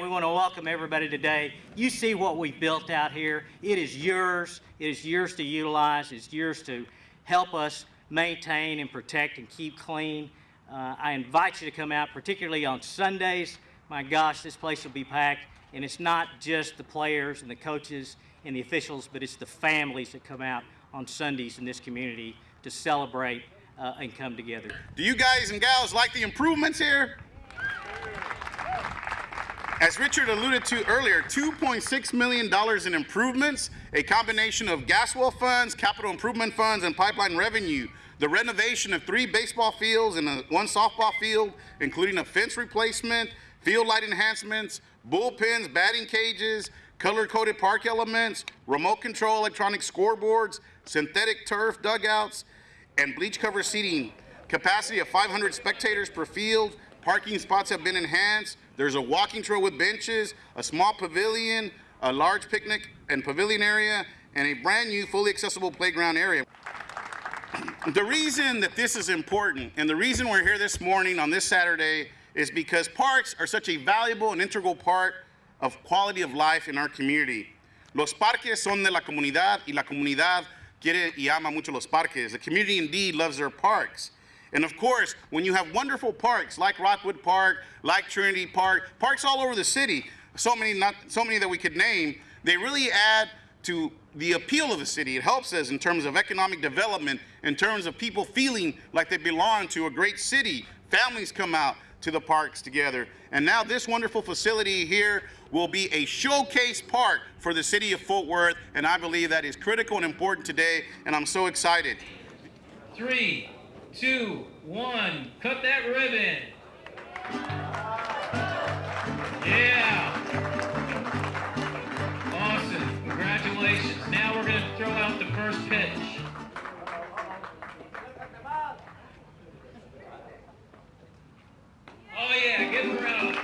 We want to welcome everybody today. You see what we've built out here. It is yours. It is yours to utilize. It's yours to help us maintain and protect and keep clean. Uh, I invite you to come out, particularly on Sundays. My gosh, this place will be packed. And it's not just the players and the coaches and the officials, but it's the families that come out on Sundays in this community to celebrate uh, and come together. Do you guys and gals like the improvements here? As Richard alluded to earlier, $2.6 million in improvements, a combination of gas well funds, capital improvement funds, and pipeline revenue. The renovation of three baseball fields and a, one softball field, including a fence replacement, field light enhancements, bullpens, batting cages, color-coded park elements, remote control electronic scoreboards, synthetic turf dugouts, and bleach cover seating. Capacity of 500 spectators per field. Parking spots have been enhanced. There's a walking trail with benches, a small pavilion, a large picnic and pavilion area, and a brand new fully accessible playground area. The reason that this is important and the reason we're here this morning on this Saturday is because parks are such a valuable and integral part of quality of life in our community. Los parques son de la comunidad y la comunidad quiere y ama mucho los parques. The community indeed loves their parks. And of course, when you have wonderful parks like Rockwood Park, like Trinity Park, parks all over the city, so many, not, so many that we could name, they really add to the appeal of the city. It helps us in terms of economic development, in terms of people feeling like they belong to a great city. Families come out to the parks together. And now this wonderful facility here will be a showcase park for the city of Fort Worth, and I believe that is critical and important today, and I'm so excited. Three, two, one, cut that ribbon. Yeah. Awesome. Congratulations. Now we're going to throw out the first pitch. Oh yeah, give him a round.